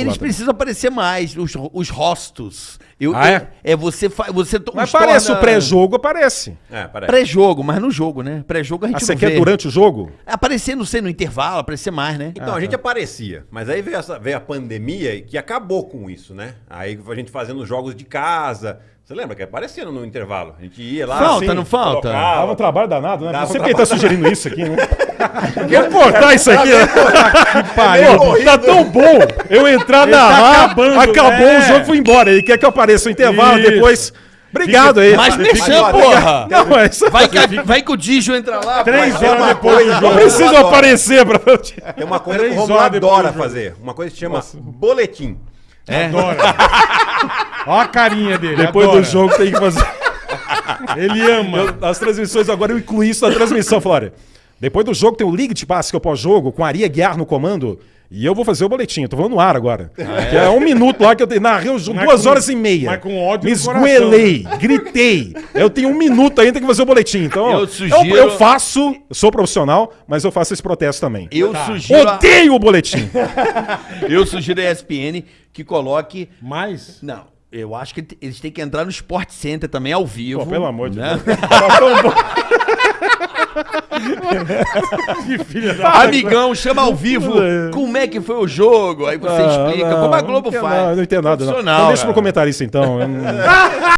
Eles precisam aparecer mais, os, os rostos. Eu, Ah, eu- é? é você você Mas os parece torna- o pré-jogo, aparece. É, parece. Pré-jogo, mas no jogo, né? Pré-jogo a gente Ah, você não quer vê. durante o jogo? Aparecer, não sei, no intervalo, aparecer mais, né? Então, a gente aparecia, mas aí veio, essa, veio a pandemia que acabou com isso, né? Aí a gente fazendo jogos de casa. Você lembra que aparecia no intervalo? A gente ia lá. Falta, assim, não falta? colocava. Dava um trabalho danado, né? Dava Você um quem tá sugerindo isso aqui, né? Quer cortar isso aqui? que pariu. Pô, tá tão bom eu entrar Ele na tá acabando, acabou né? o jogo, fui embora. Ele quer que eu apareça no intervalo Isso. depois. Obrigado aí. Mas Agora, porra! Não, mas Vai que, vai que o Digio entra lá. Três pô. horas uma depois do não jogo. preciso aparecer pra. Tem uma coisa que o Três Romulo adora fazer. Uma coisa que se chama boletim. Adora. Olha a carinha dele. Depois adora. do jogo tem que fazer. Ele ama. Eu- as transmissões agora eu incluí isso na transmissão, Flória. Depois do jogo tem o League de Passe, que é o pós-jogo, com a Aria Guiar no comando. E eu vou fazer o boletim. Eu tô falando no ar agora. Que é um minuto lá que eu tenho- narrei Mas duas com- horas e meia. mas com ódio Me coração. esgoelei, gritei. Eu tenho um minuto ainda que fazer o boletim. Então, Eu sugiro- eu faço, eu sou profissional, mas eu faço esse protesto também. Eu sugiro, a, Odeio o boletim. eu sugiro a ESPN que coloque. Mas. Não, eu acho que eles têm que entrar no Sport Center também ao vivo. Pô, pelo amor de né? Deus. Tão bom. Que filha da. Amigão, chama ao vivo como é que foi o jogo. Aí você Ah, explica, não, como a não Globo entendo faz. nada, Não entendo nada, não. Então deixa pro comentarista, então. Não-